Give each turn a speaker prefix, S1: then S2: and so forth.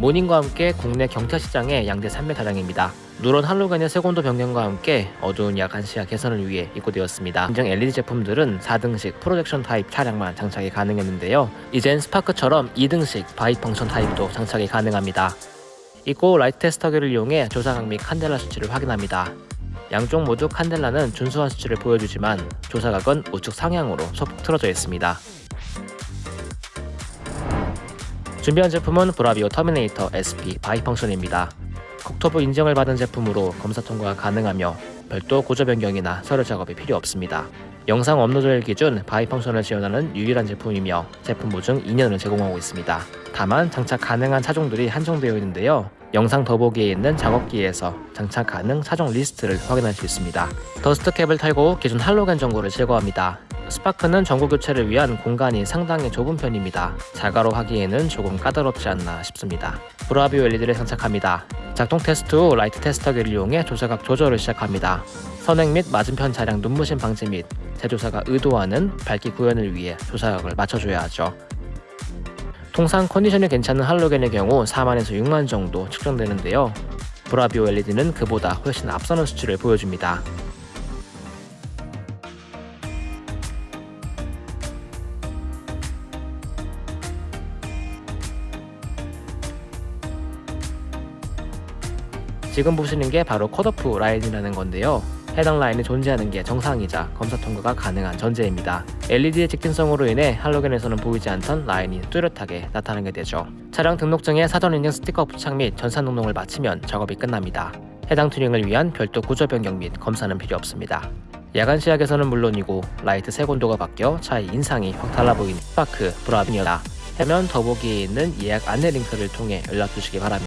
S1: 모닝과 함께 국내 경차 시장의 양대 산맥 차량입니다. 누런 할로겐의 색온도 변경과 함께 어두운 야간 시야 개선을 위해 입고되었습니다. 인증 LED 제품들은 4등식 프로젝션 타입 차량만 장착이 가능했는데요. 이젠 스파크처럼 2등식 bi-function 타입도 장착이 가능합니다. 입고 라이트 테스터기를 이용해 조사각 및 칸델라 수치를 확인합니다. 양쪽 모두 칸델라는 준수한 수치를 보여주지만 조사각은 우측 상향으로 소폭 틀어져 있습니다. 준비한 제품은 브라비오 터미네이터 SP bi-function입니다. 국토부 인증을 받은 제품으로 검사 통과가 가능하며 별도 구조 변경이나 서류 작업이 필요 없습니다. 영상 업로드일 기준 bi-function을 지원하는 유일한 제품이며 제품 보증 2년을 제공하고 있습니다. 다만 장착 가능한 차종들이 한정되어 있는데요. 영상 더보기에 있는 작업기에서 장착 가능 차종 리스트를 확인할 수 있습니다. dust cap을 탈거 기존 할로겐 전구를 제거합니다. 스파크는 전구 교체를 위한 공간이 상당히 좁은 편입니다. 자가로 하기에는 조금 까다롭지 않나 싶습니다. 브라비오 LED를 장착합니다. 작동 테스트 후 라이트 테스터기를 이용해 조사각 조절을 시작합니다. 선행 및 맞은편 차량 눈부심 방지 및 제조사가 의도하는 밝기 구현을 위해 조사각을 맞춰줘야 하죠. 통상 컨디션이 괜찮은 할로겐의 경우 4만에서 6만 정도 측정되는데요. 브라비오 LED는 그보다 훨씬 앞서는 수치를 보여줍니다. 지금 보시는 게 바로 cut-off line이라는 건데요. 해당 라인이 존재하는 게 정상이자 검사 통과가 가능한 전제입니다. LED의 직진성으로 인해 할로겐에서는 보이지 않던 라인이 뚜렷하게 나타나게 되죠. 차량 등록증에 사전 인증 스티커 부착 및 전산 등록을 마치면 작업이 끝납니다. 해당 튜닝을 위한 별도 구조 변경 및 검사는 필요 없습니다. 야간 시야에서는 물론이고 라이트 색온도가 바뀌어 차의 인상이 확 달라 보이는 스파크 브라비오입니다. 화면 더보기에 있는 예약 안내 링크를 통해 연락 주시기 바랍니다.